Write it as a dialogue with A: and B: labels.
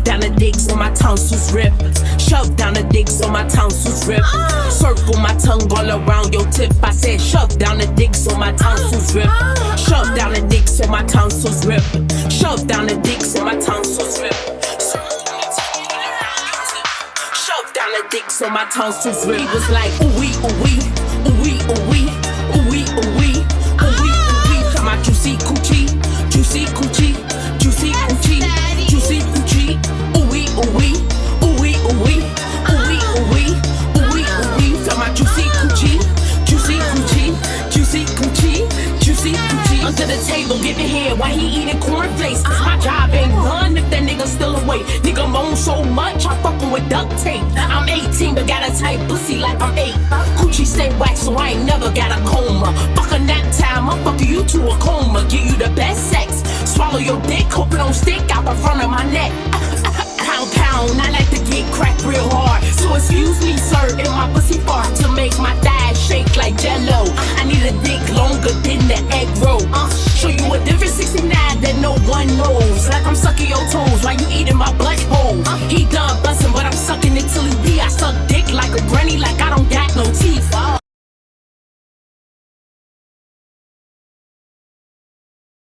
A: Shove down the dick so my tonsils rip. Shove down the dick so my tonsils rip. Circle my tongue all around your tip. I said shove down the dick so my tonsils rip. Shove down the dick so my tonsils rip. Shove down the dick so my tonsils rip. Shove down the dick so my tonsils rip. He was like ooh wee ooh wee ooh wee ooh wee ooh wee ooh wee ooh wee ooh wee. Talking about juicy coochie, juicy coochie, juicy coochie, The table giving head while he eating cornflakes. Cause my job ain't done if that nigga still awake. Nigga moan so much I fucking with duct tape. I'm 18 but got a tight pussy like I'm 8. Coochie stay wax so I ain't never got a coma. Fuck a nap time, I'm fucking you to a coma. Give you the best sex. Swallow your dick, hope it don't stick out the front of my neck. Pound pound, I like to get cracked real hard. So excuse me